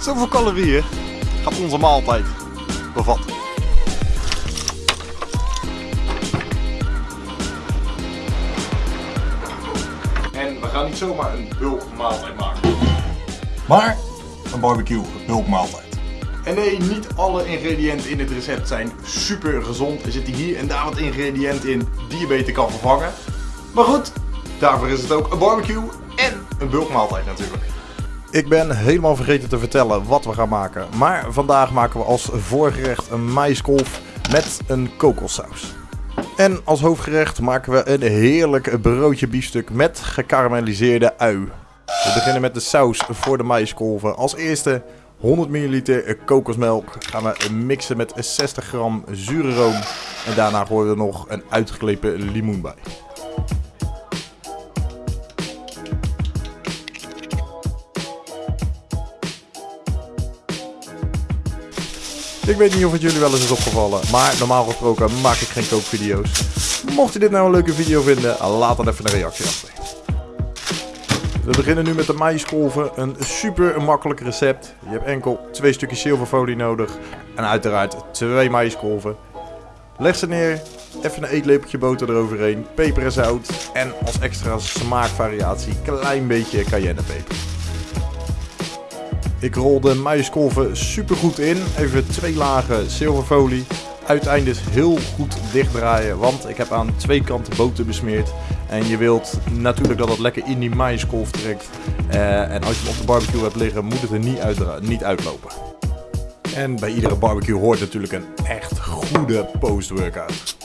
Zoveel calorieën gaat onze maaltijd bevatten. En we gaan niet zomaar een bulkmaaltijd maken. Maar een barbecue bulkmaaltijd. En nee, niet alle ingrediënten in het recept zijn super gezond. Er zitten hier en daar wat ingrediënten in die je beter kan vervangen. Maar goed, daarvoor is het ook een barbecue en een bulkmaaltijd natuurlijk. Ik ben helemaal vergeten te vertellen wat we gaan maken. Maar vandaag maken we als voorgerecht een maïskolf met een kokossaus. En als hoofdgerecht maken we een heerlijk broodje biefstuk met gekarameliseerde ui. We beginnen met de saus voor de maïskolven. Als eerste 100 ml kokosmelk gaan we mixen met 60 gram zure room. En daarna gooien we nog een uitgeklepen limoen bij. Ik weet niet of het jullie wel eens is opgevallen, maar normaal gesproken maak ik geen kookvideo's. Mocht je dit nou een leuke video vinden, laat dan even een reactie achter. We beginnen nu met de maïskolven, een super makkelijk recept. Je hebt enkel twee stukjes zilverfolie nodig en uiteraard twee maïskolven. Leg ze neer, even een eetlepeltje boter eroverheen, peper en zout en als extra smaakvariatie klein beetje cayennepeper. Ik de maïskolven super goed in. Even twee lagen zilverfolie. Uiteindelijk heel goed dichtdraaien, want ik heb aan twee kanten boter besmeerd. En je wilt natuurlijk dat het lekker in die maïskolf trekt. Uh, en als je hem op de barbecue hebt liggen, moet het er niet, niet uitlopen. En bij iedere barbecue hoort natuurlijk een echt goede post-workout.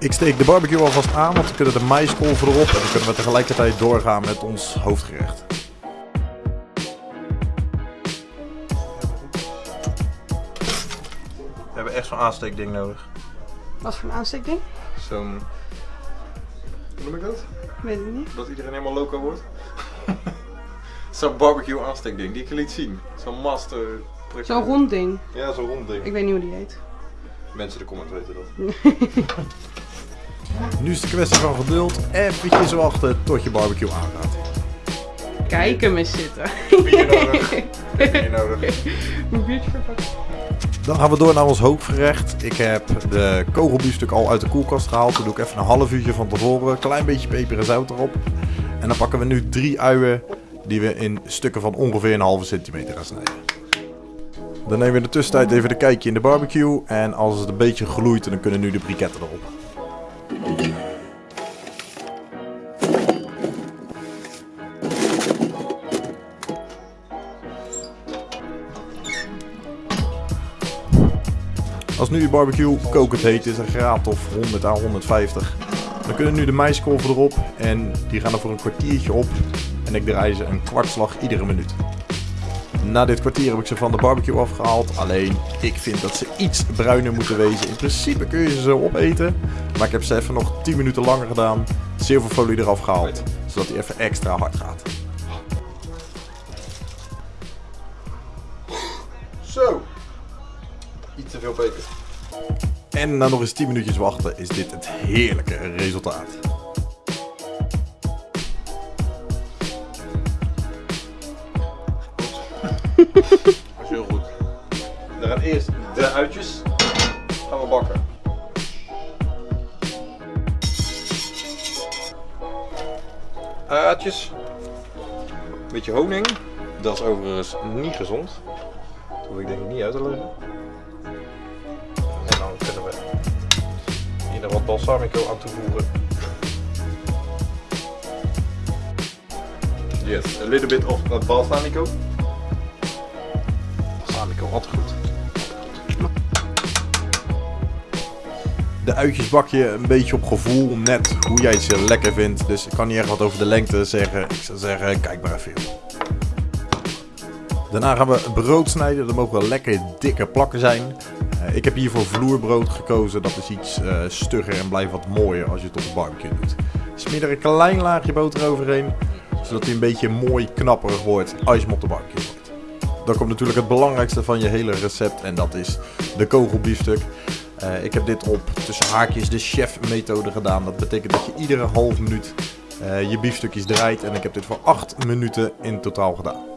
Ik steek de barbecue alvast aan, want we kunnen de maiskolven erop en dan kunnen we tegelijkertijd doorgaan met ons hoofdgerecht. We hebben echt zo'n aansteekding nodig. Wat voor een aansteekding? Zo'n... Hoe noem ik dat? Weet ik niet. Dat iedereen helemaal loco wordt? zo'n barbecue aansteekding, die ik je liet zien. Zo'n master... Zo'n rond ding? Ja, zo'n rond ding. Ik weet niet hoe die heet. Mensen in de comments weten dat. Nu is het kwestie van geduld. Even wachten tot je barbecue aangaat. Kijk hem eens zitten. Bier nodig. Bier nodig. biertje verpakken. Dan gaan we door naar ons hoofdgerecht. Ik heb de kogelbiefstuk al uit de koelkast gehaald. Dan doe ik even een half uurtje van tevoren. Klein beetje peper en zout erop. En dan pakken we nu drie uien die we in stukken van ongeveer een halve centimeter gaan snijden. Dan nemen we in de tussentijd even de kijkje in de barbecue. En als het een beetje gloeit, dan kunnen nu de briketten erop. Als nu je barbecue kokend heet is, een graad of 100 à 150. Dan kunnen nu de maiskolven erop en die gaan er voor een kwartiertje op. En ik draai ze een kwartslag iedere minuut. Na dit kwartier heb ik ze van de barbecue afgehaald. Alleen, ik vind dat ze iets bruiner moeten wezen. In principe kun je ze zo opeten. Maar ik heb ze even nog 10 minuten langer gedaan. Zilverfolie eraf gehaald. Zodat hij even extra hard gaat. Zo. En na nog eens 10 minuutjes wachten is dit het heerlijke resultaat. Dat is heel goed. Dan gaan eerst de uitjes gaan we bakken. Uitjes. Beetje honing. Dat is overigens niet gezond. Dat hoef ik denk ik niet uit te leggen. Hier nog wat balsamico aan toevoegen. Yes, a little bit of balsamico altijd goed. De uitjes bak je een beetje op gevoel, net hoe jij ze lekker vindt. Dus ik kan niet echt wat over de lengte zeggen. Ik zou zeggen, kijk maar even. Daarna gaan we brood snijden. Dat mogen wel lekker dikke plakken zijn. Uh, ik heb hier voor vloerbrood gekozen. Dat is iets uh, stugger en blijft wat mooier als je het op de barbecue doet. Smeer er een klein laagje boter overheen. Zodat hij een beetje mooi knapperig wordt als je hem op de barbecue doet. Dan komt natuurlijk het belangrijkste van je hele recept en dat is de kogelbiefstuk. Uh, ik heb dit op tussen haakjes de chef methode gedaan. Dat betekent dat je iedere half minuut eh, je biefstukjes draait. En ik heb dit voor 8 minuten in totaal gedaan.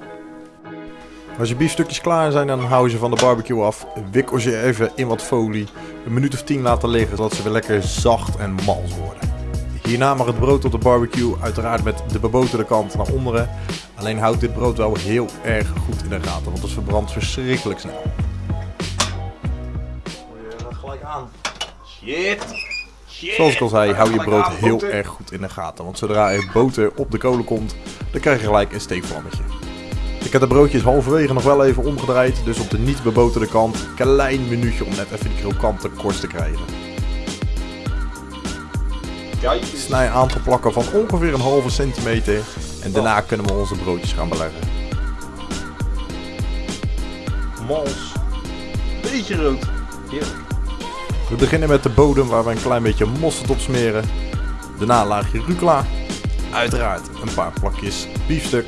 Als je biefstukjes klaar zijn, dan hou je ze van de barbecue af. Wikkel ze even in wat folie. Een minuut of 10 laten liggen, zodat ze weer lekker zacht en mals worden. Hierna mag het brood op de barbecue, uiteraard met de beboterde kant naar onderen. Alleen houdt dit brood wel heel erg goed in de gaten, want het verbrandt verschrikkelijk snel. Je gelijk aan. Shit. Zoals ik al zei, hou je brood heel erg goed in de gaten. Want zodra er boter op de kolen komt, dan krijg je gelijk een steekvlammetje. Ik heb de broodjes halverwege nog wel even omgedraaid. Dus op de niet beboterde kant, een klein minuutje om net even die krokante korst te krijgen. Snij aan te plakken van ongeveer een halve centimeter. En daarna kunnen we onze broodjes gaan beleggen. Mals. Beetje rood. Heerlijk. We beginnen met de bodem waar we een klein beetje mosterd op smeren. Daarna een laagje rucola. Uiteraard een paar plakjes biefstuk.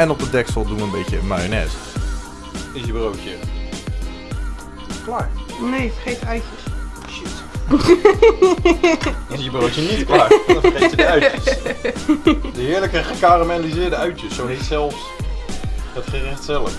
En op de deksel doen we een beetje mayonaise. Is je broodje. Klaar. Nee, vergeet eitjes. Shit. Is je broodje niet klaar? Dan vergeet je de uitjes. De heerlijke gekarameliseerde uitjes. Zo heet zelfs het gerecht zelf.